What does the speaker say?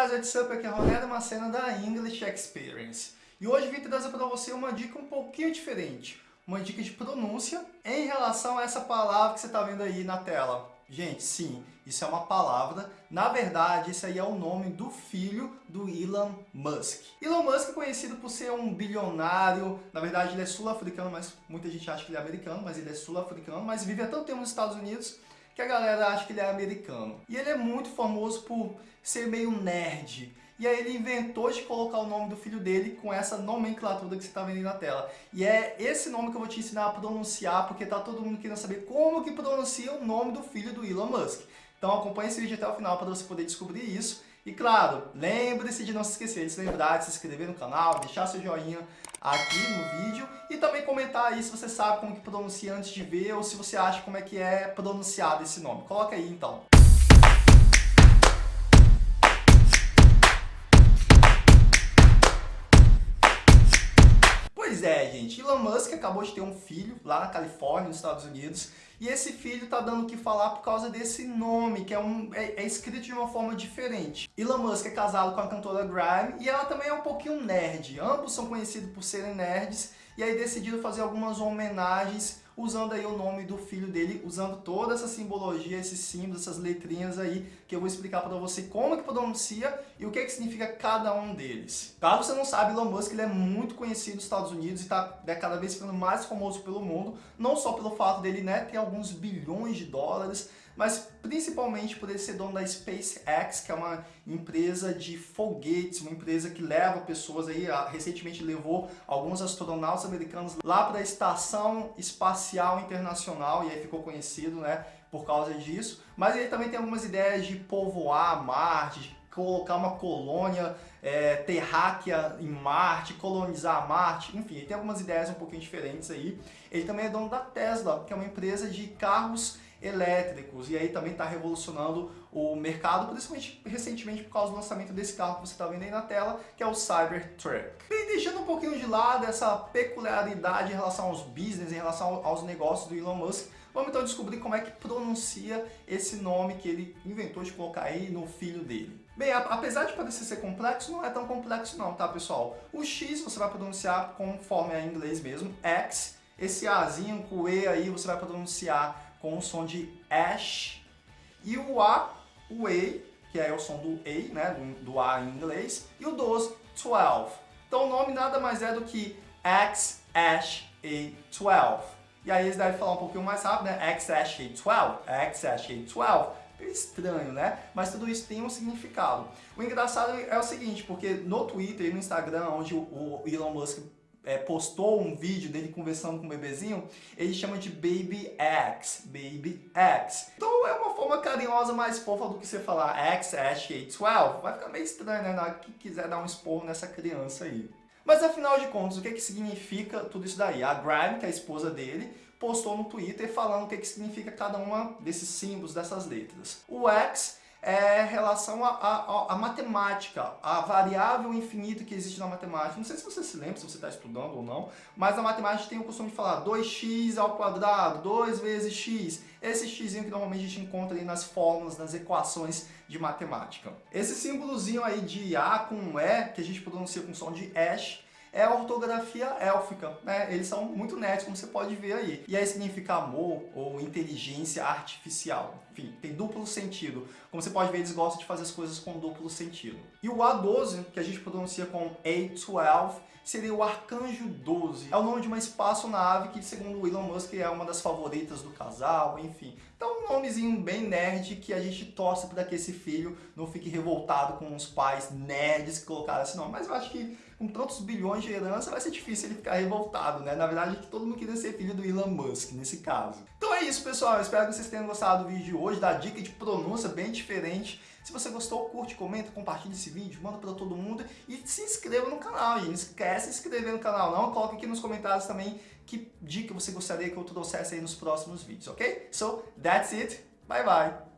guys, what's up? Aqui é Ronaldo Macena da English Experience. E hoje vim trazer para você uma dica um pouquinho diferente. Uma dica de pronúncia em relação a essa palavra que você está vendo aí na tela. Gente, sim, isso é uma palavra. Na verdade, esse aí é o nome do filho do Elon Musk. Elon Musk é conhecido por ser um bilionário. Na verdade, ele é sul-africano, mas muita gente acha que ele é americano, mas ele é sul-africano, mas vive há tanto tempo nos Estados Unidos que a galera acha que ele é americano. E ele é muito famoso por ser meio nerd. E aí ele inventou de colocar o nome do filho dele com essa nomenclatura que você está vendo aí na tela. E é esse nome que eu vou te ensinar a pronunciar, porque tá todo mundo querendo saber como que pronuncia o nome do filho do Elon Musk. Então acompanhe esse vídeo até o final para você poder descobrir isso. E claro, lembre-se de não se esquecer de se lembrar de se inscrever no canal, deixar seu joinha aqui no vídeo e também comentar aí se você sabe como que pronuncia antes de ver ou se você acha como é que é pronunciado esse nome. Coloca aí então. Pois é, gente, Elon Musk acabou de ter um filho lá na Califórnia, nos Estados Unidos, e esse filho tá dando o que falar por causa desse nome, que é, um, é, é, escrito de uma forma diferente. Elon Musk é casado com a cantora Grime e ela também é um pouquinho nerd. Ambos são conhecidos por serem nerds e aí decidiram fazer algumas homenagens usando aí o nome do filho dele, usando toda essa simbologia, esses símbolos, essas letrinhas aí, que eu vou explicar para você como que pronuncia e o que, que significa cada um deles. Caso você não sabe, Elon Musk ele é muito conhecido nos Estados Unidos e está né, cada vez ficando mais famoso pelo mundo, não só pelo fato dele né, ter alguns bilhões de dólares, mas principalmente por ele ser dono da SpaceX, que é uma empresa de foguetes, uma empresa que leva pessoas aí, recentemente levou alguns astronautas americanos lá para a Estação Espacial Internacional, e aí ficou conhecido, né, por causa disso. Mas ele também tem algumas ideias de povoar Marte, colocar uma colônia é, terráquea em Marte, colonizar Marte, enfim, ele tem algumas ideias um pouquinho diferentes aí. Ele também é dono da Tesla, que é uma empresa de carros elétricos e aí também está revolucionando o mercado, principalmente recentemente por causa do lançamento desse carro que você está vendo aí na tela, que é o Cybertruck. E deixando um pouquinho de lado essa peculiaridade em relação aos business, em relação aos negócios do Elon Musk, vamos então descobrir como é que pronuncia esse nome que ele inventou de colocar aí no filho dele. Bem, apesar de parecer ser complexo, não é tão complexo não, tá pessoal? O X você vai pronunciar conforme é em inglês mesmo, X, esse Azinho com o E aí você vai pronunciar com o som de ash. E o A, o E, que é o som do E, né, do, do A em inglês. E o 12, 12. Então o nome nada mais é do que X, Ash, A12. E aí eles devem falar um pouquinho mais rápido, né? X, Ash, A12, X, Ash, A12 estranho, né? Mas tudo isso tem um significado. O engraçado é o seguinte, porque no Twitter e no Instagram, onde o Elon Musk é, postou um vídeo dele conversando com o bebezinho, ele chama de Baby X, Baby X. Então é uma forma carinhosa mais fofa do que você falar X, Ash, 12. Vai ficar meio estranho, né, na que quiser dar um esporro nessa criança aí. Mas afinal de contas, o que, que significa tudo isso daí? A Grime, que é a esposa dele, postou no Twitter falando o que, que significa cada uma desses símbolos, dessas letras. O X é relação à matemática, a variável infinita que existe na matemática. Não sei se você se lembra, se você está estudando ou não, mas a matemática tem o costume de falar 2x ao quadrado, 2 vezes x. Esse x que normalmente a gente encontra aí nas fórmulas, nas equações de matemática. Esse símbolozinho aí de A com E, que a gente pronuncia com som de ash, é a ortografia élfica, né? Eles são muito nerds, como você pode ver aí. E aí significa amor ou inteligência artificial. Enfim, tem duplo sentido. Como você pode ver, eles gostam de fazer as coisas com duplo sentido. E o A12, que a gente pronuncia com A12, seria o Arcanjo 12. É o nome de uma espaçonave que, segundo o Elon Musk, é uma das favoritas do casal, enfim. Então, um nomezinho bem nerd que a gente torce para que esse filho não fique revoltado com os pais nerds que colocaram esse nome. Mas eu acho que com tantos bilhões de herança vai ser difícil ele ficar revoltado, né? Na verdade, todo mundo queria ser filho do Elon Musk, nesse caso. Então é isso, pessoal. Eu espero que vocês tenham gostado do vídeo de hoje, da dica de pronúncia bem diferente. Se você gostou, curte, comenta, compartilha esse vídeo, manda para todo mundo e se inscreva no canal. E não esquece de se inscrever no canal não, coloque aqui nos comentários também que dica você gostaria que eu trouxesse aí nos próximos vídeos, ok? So, that's it. Bye, bye.